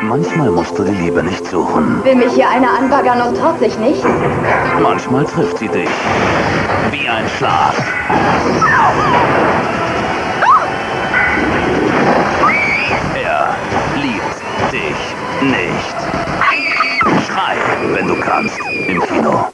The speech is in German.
Manchmal musst du die Liebe nicht suchen. Will mich hier einer anbaggern und traut sich nicht? Manchmal trifft sie dich. Wie ein Schlag. Er liebt dich nicht. Schrei, wenn du kannst, im Kino.